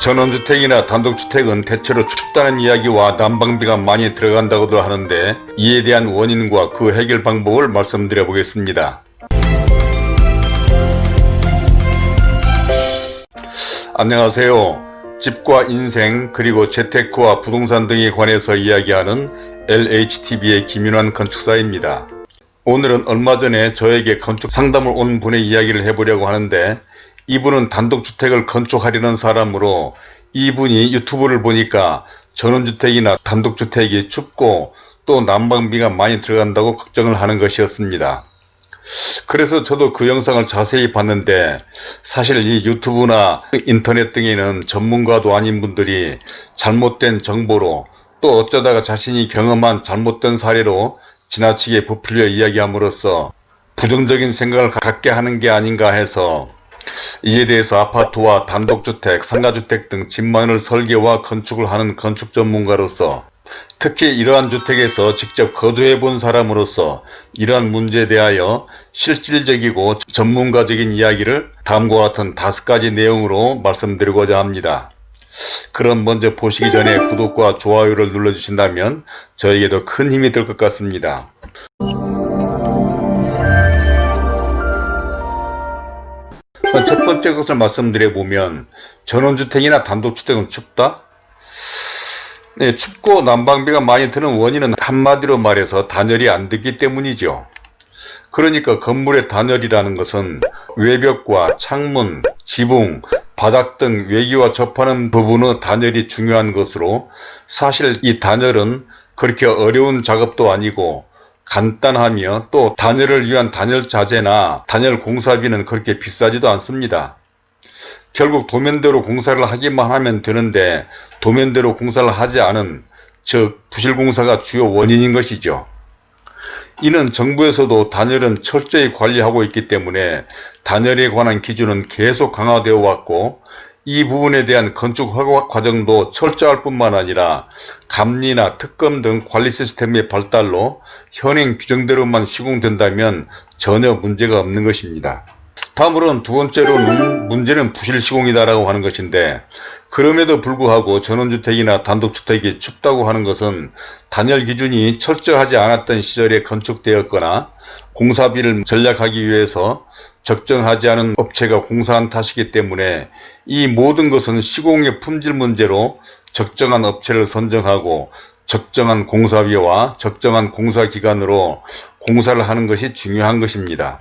전원주택이나 단독주택은 대체로 춥다는 이야기와 난방비가 많이 들어간다고도 하는데 이에 대한 원인과 그 해결 방법을 말씀드려 보겠습니다. 안녕하세요. 집과 인생 그리고 재테크와 부동산 등에 관해서 이야기하는 LHTV의 김윤환 건축사입니다. 오늘은 얼마 전에 저에게 건축 상담을 온 분의 이야기를 해보려고 하는데 이분은 단독주택을 건축하려는 사람으로 이분이 유튜브를 보니까 전원주택이나 단독주택이 춥고 또 난방비가 많이 들어간다고 걱정을 하는 것이었습니다. 그래서 저도 그 영상을 자세히 봤는데 사실 이 유튜브나 인터넷 등에는 전문가도 아닌 분들이 잘못된 정보로 또 어쩌다가 자신이 경험한 잘못된 사례로 지나치게 부풀려 이야기함으로써 부정적인 생각을 갖게 하는 게 아닌가 해서 이에 대해서 아파트와 단독주택, 상가주택 등 집만을 설계와 건축을 하는 건축 전문가로서 특히 이러한 주택에서 직접 거주해 본 사람으로서 이러한 문제에 대하여 실질적이고 전문가적인 이야기를 다음과 같은 다섯 가지 내용으로 말씀드리고자 합니다. 그럼 먼저 보시기 전에 구독과 좋아요를 눌러주신다면 저에게도 큰 힘이 될 것 같습니다. 첫 번째 것을 말씀드려 보면 전원주택이나 단독주택은 춥다? 네, 춥고 난방비가 많이 드는 원인은 한마디로 말해서 단열이 안 됐기 때문이죠. 그러니까 건물의 단열이라는 것은 외벽과 창문, 지붕, 바닥 등 외기와 접하는 부분의 단열이 중요한 것으로 사실 이 단열은 그렇게 어려운 작업도 아니고 간단하며 또 단열을 위한 단열 자재나 단열 공사비는 그렇게 비싸지도 않습니다. 결국 도면대로 공사를 하기만 하면 되는데 도면대로 공사를 하지 않은 즉 부실공사가 주요 원인인 것이죠. 이는 정부에서도 단열은 철저히 관리하고 있기 때문에 단열에 관한 기준은 계속 강화되어 왔고 이 부분에 대한 건축 허가 과정도 철저할 뿐만 아니라 감리나 특검 등 관리 시스템의 발달로 현행 규정대로만 시공된다면 전혀 문제가 없는 것입니다. 다음으로는 두 번째로는 문제는 부실 시공이다라고 하는 것인데 그럼에도 불구하고 전원주택이나 단독주택이 춥다고 하는 것은 단열 기준이 철저하지 않았던 시절에 건축되었거나 공사비를 전략하기 위해서 적정하지 않은 업체가 공사한 탓이기 때문에 이 모든 것은 시공의 품질 문제로 적정한 업체를 선정하고 적정한 공사비와 적정한 공사기간으로 공사를 하는 것이 중요한 것입니다.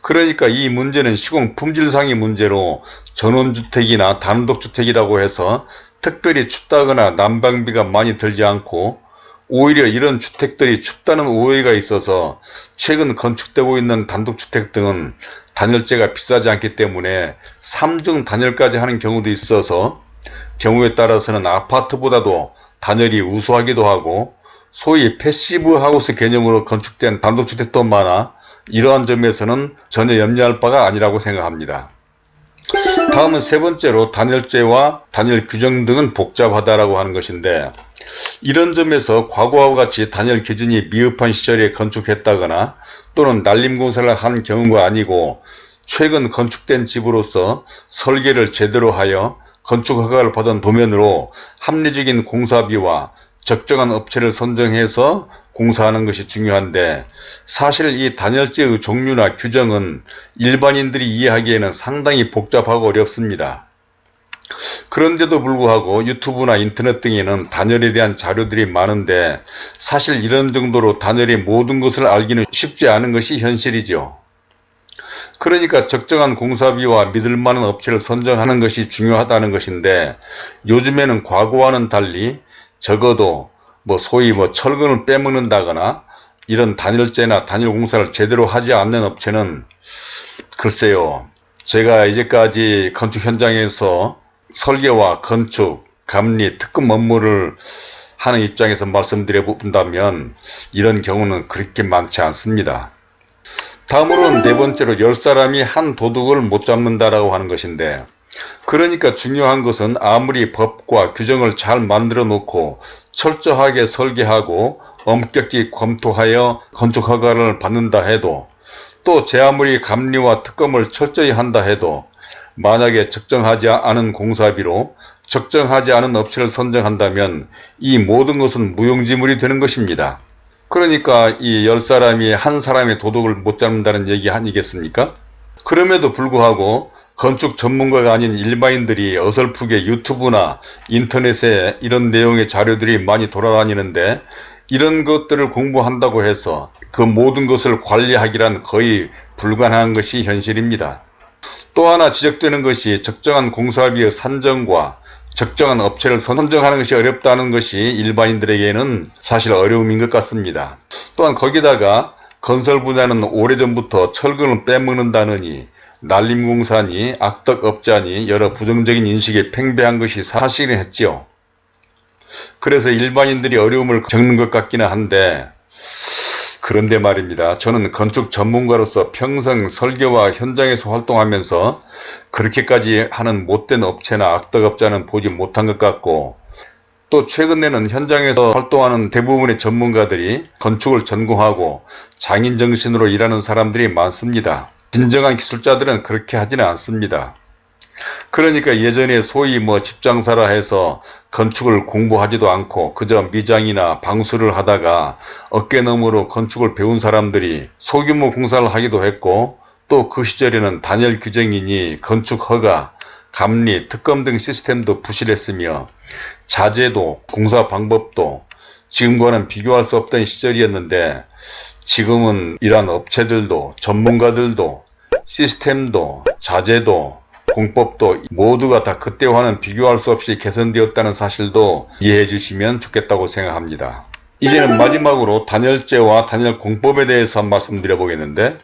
그러니까 이 문제는 시공 품질상의 문제로 전원주택이나 단독주택이라고 해서 특별히 춥다거나 난방비가 많이 들지 않고 오히려 이런 주택들이 춥다는 오해가 있어서 최근 건축되고 있는 단독주택 등은 단열재가 비싸지 않기 때문에 3중 단열까지 하는 경우도 있어서 경우에 따라서는 아파트보다도 단열이 우수하기도 하고 소위 패시브 하우스 개념으로 건축된 단독주택도 많아 이러한 점에서는 전혀 염려할 바가 아니라고 생각합니다. 다음은 세 번째로 단열재와 단열 규정 등은 복잡하다라고 하는 것인데 이런 점에서 과거와 같이 단열 기준이 미흡한 시절에 건축했다거나 또는 난림공사를 한 경우가 아니고 최근 건축된 집으로서 설계를 제대로 하여 건축허가를 받은 도면으로 합리적인 공사비와 적정한 업체를 선정해서 공사하는 것이 중요한데 사실 이 단열재의 종류나 규정은 일반인들이 이해하기에는 상당히 복잡하고 어렵습니다. 그런데도 불구하고 유튜브나 인터넷 등에는 단열에 대한 자료들이 많은데 사실 이런 정도로 단열의 모든 것을 알기는 쉽지 않은 것이 현실이죠. 그러니까 적정한 공사비와 믿을 만한 업체를 선정하는 것이 중요하다는 것인데 요즘에는 과거와는 달리 적어도 뭐 소위 뭐 철근을 빼먹는다거나 이런 단열재나 단열 공사를 제대로 하지 않는 업체는 글쎄요 제가 이제까지 건축 현장에서 설계와 건축, 감리, 특급 업무를 하는 입장에서 말씀드려 본다면 이런 경우는 그렇게 많지 않습니다. 다음으로는 네 번째로 열 사람이 한 도둑을 못 잡는다라고 하는 것인데 그러니까 중요한 것은 아무리 법과 규정을 잘 만들어 놓고 철저하게 설계하고 엄격히 검토하여 건축허가를 받는다 해도 또 제 아무리 감리와 특검을 철저히 한다 해도 만약에 적정하지 않은 공사비로 적정하지 않은 업체를 선정한다면 이 모든 것은 무용지물이 되는 것입니다. 그러니까 이 열 사람이 한 사람의 도덕을 못 잡는다는 얘기 아니겠습니까? 그럼에도 불구하고 건축 전문가가 아닌 일반인들이 어설프게 유튜브나 인터넷에 이런 내용의 자료들이 많이 돌아다니는데 이런 것들을 공부한다고 해서 그 모든 것을 관리하기란 거의 불가능한 것이 현실입니다. 또 하나 지적되는 것이 적정한 공사비의 산정과 적정한 업체를 선정하는 것이 어렵다는 것이 일반인들에게는 사실 어려움인 것 같습니다. 또한 거기다가 건설 분야는 오래전부터 철근을 빼먹는다느니 난림공사니 악덕업자니 여러 부정적인 인식이 팽배한 것이 사실이 했지요. 그래서 일반인들이 어려움을 겪는 것 같기는 한데 그런데 말입니다. 저는 건축 전문가로서 평생 설계와 현장에서 활동하면서 그렇게까지 하는 못된 업체나 악덕업자는 보지 못한 것 같고 또 최근에는 현장에서 활동하는 대부분의 전문가들이 건축을 전공하고 장인 정신으로 일하는 사람들이 많습니다. 진정한 기술자들은 그렇게 하지는 않습니다. 그러니까 예전에 소위 뭐 집장사라 해서 건축을 공부하지도 않고 그저 미장이나 방수를 하다가 어깨너머로 건축을 배운 사람들이 소규모 공사를 하기도 했고 또 그 시절에는 단열 규정이니 건축 허가, 감리, 특검 등 시스템도 부실했으며 자재도 공사 방법도 지금과는 비교할 수 없던 시절이었는데 지금은 이러한 업체들도 전문가들도 시스템도 자재도 공법도 모두가 다 그때와는 비교할 수 없이 개선되었다는 사실도 이해해 주시면 좋겠다고 생각합니다. 이제는 마지막으로 단열재와 단열공법에 대해서 말씀드려 보겠는데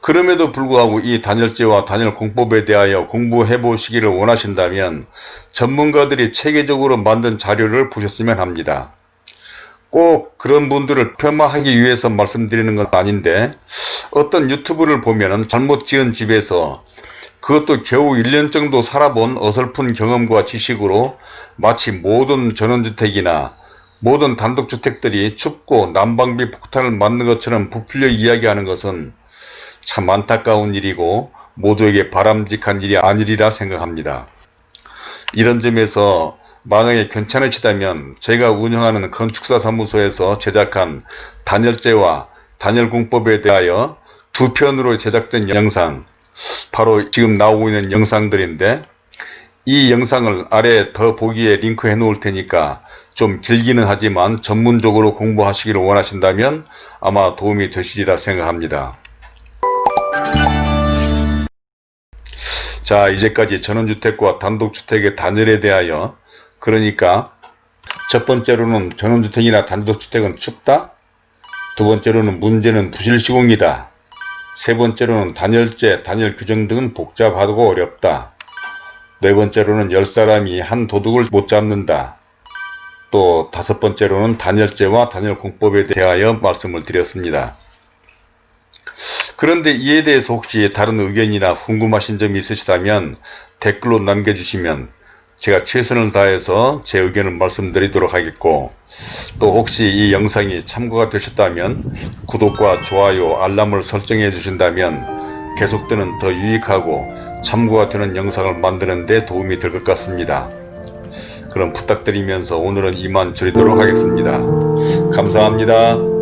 그럼에도 불구하고 이 단열재와 단열공법에 대하여 공부해 보시기를 원하신다면 전문가들이 체계적으로 만든 자료를 보셨으면 합니다. 꼭 그런 분들을 폄하하기 위해서 말씀드리는 건 아닌데 어떤 유튜브를 보면 잘못 지은 집에서 그것도 겨우 1년 정도 살아본 어설픈 경험과 지식으로 마치 모든 전원주택이나 모든 단독주택들이 춥고 난방비 폭탄을 맞는 것처럼 부풀려 이야기하는 것은 참 안타까운 일이고 모두에게 바람직한 일이 아니리라 생각합니다. 이런 점에서 만약에 괜찮으시다면 제가 운영하는 건축사 사무소에서 제작한 단열재와 단열공법에 대하여 두 편으로 제작된 영상 바로 지금 나오고 있는 영상들인데 이 영상을 아래 더 보기에 링크해 놓을 테니까 좀 길기는 하지만 전문적으로 공부하시기를 원하신다면 아마 도움이 되시리라 생각합니다. 자 이제까지 전원주택과 단독주택의 단열에 대하여 그러니까 첫 번째로는 전원주택이나 단독주택은 춥다. 두 번째로는 문제는 부실시공이다. 세 번째로는 단열재, 단열 규정 등은 복잡하고 어렵다. 네 번째로는 열 사람이 한 도둑을 못 잡는다. 또 다섯 번째로는 단열재와 단열공법에 대하여 말씀을 드렸습니다. 그런데 이에 대해서 혹시 다른 의견이나 궁금하신 점이 있으시다면 댓글로 남겨주시면 제가 최선을 다해서 제 의견을 말씀드리도록 하겠고 또 혹시 이 영상이 참고가 되셨다면 구독과 좋아요 알람을 설정해 주신다면 계속되는 더 유익하고 참고가 되는 영상을 만드는 데 도움이 될 것 같습니다. 그럼 부탁드리면서 오늘은 이만 드리도록 하겠습니다. 감사합니다.